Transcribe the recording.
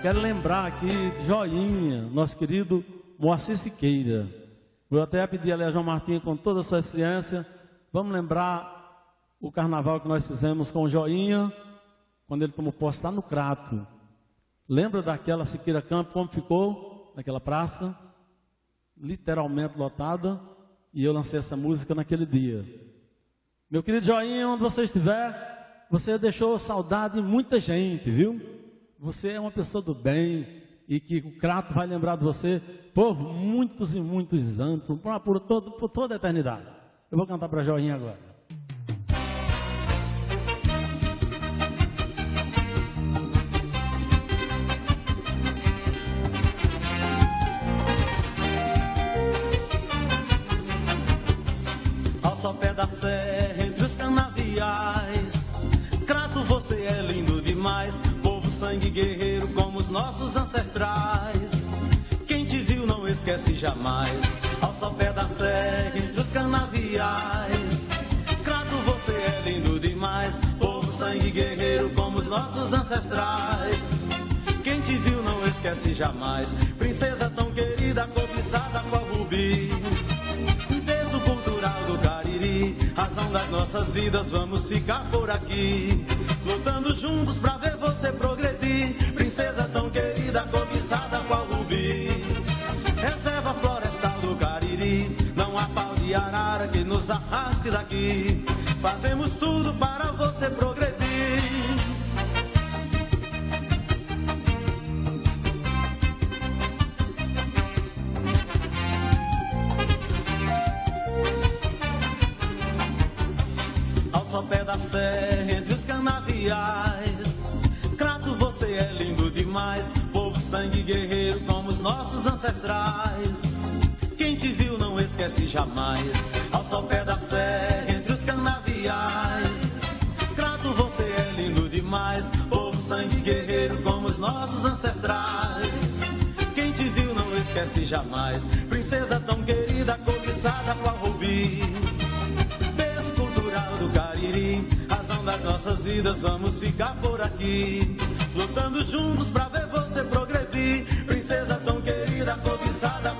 Quero lembrar aqui Joinha, nosso querido Moacir Siqueira. Vou até pedir ali a João Martins com toda a sua eficiência. Vamos lembrar o carnaval que nós fizemos com o Joinha, quando ele tomou posse lá no Crato. Lembra daquela Siqueira Campo, como ficou naquela praça? Literalmente lotada. E eu lancei essa música naquele dia. Meu querido Joinha, onde você estiver, você deixou saudade em muita gente, viu? Você é uma pessoa do bem e que o Crato vai lembrar de você por muitos e muitos anos, por, por, todo, por toda a eternidade. Eu vou cantar para Joinha agora. Ao sopé da serra, entre os canaviais, sangue guerreiro como os nossos ancestrais. Quem te viu não esquece jamais, ao sopé da serra, entre os canaviais. Crato, você é lindo demais, povo sangue guerreiro como os nossos ancestrais. Quem te viu não esquece jamais, princesa tão querida, cobiçada qual rubi. Peso cultural do Cariri, razão das nossas vidas, vamos ficar por aqui. Lutando juntos pra ver você progredir, princesa tão querida, cobiçada qual rubi. Reserva florestal do Cariri, não há pau de arara que nos arraste daqui. Fazemos tudo para você progredir. Ao sopé da serra, entre os canaviais. Guerreiro, como os nossos ancestrais. Quem te viu não esquece jamais. Ao sopé da serra, entre os canaviais. Crato, você é lindo demais. Povo, sangue guerreiro, como os nossos ancestrais. Quem te viu não esquece jamais. Princesa tão querida, cobiçada qual rubi cultural do Cariri, razão das nossas vidas, vamos ficar por aqui, lutando juntos pra ver você progredir, princesa tão querida, cobiçada